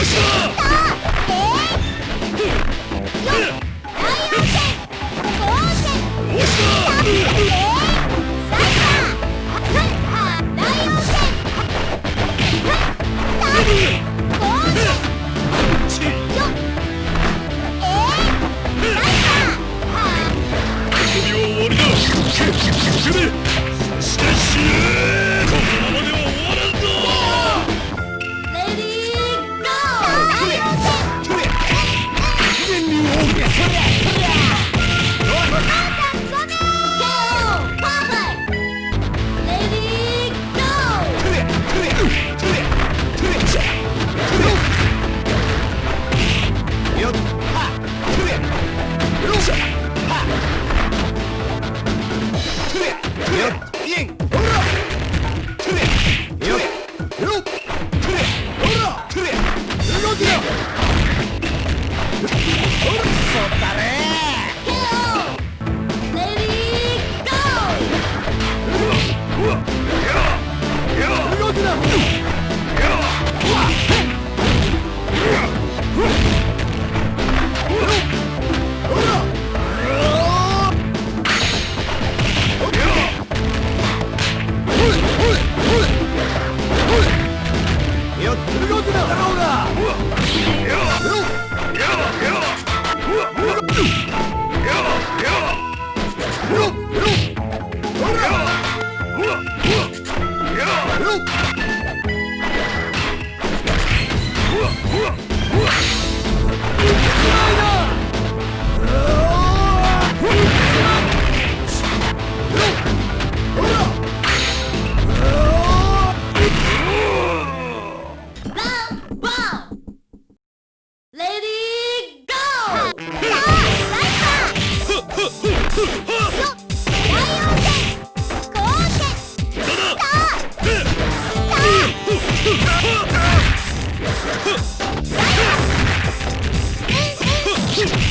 首を終わりだ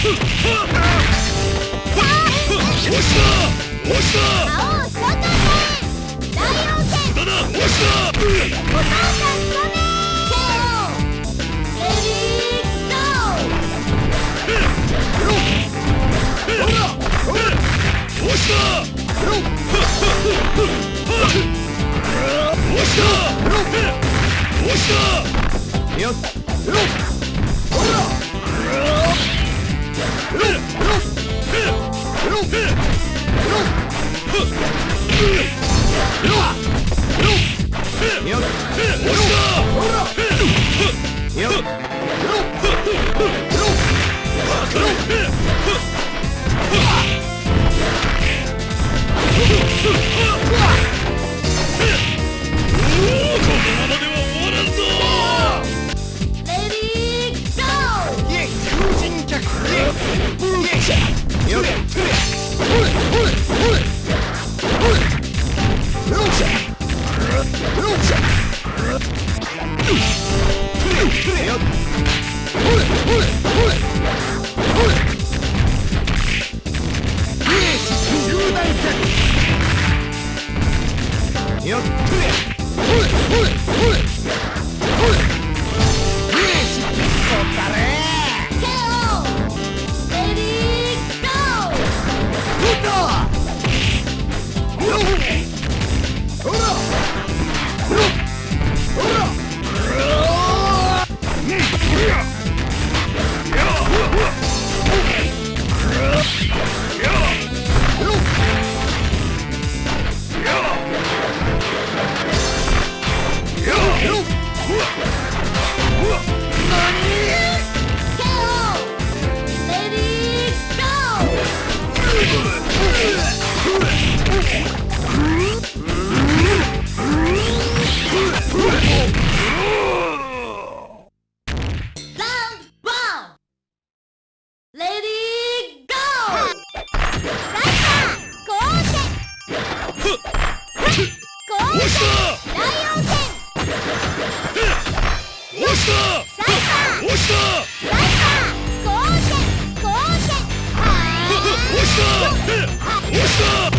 What's up? あっ! Huh? 押した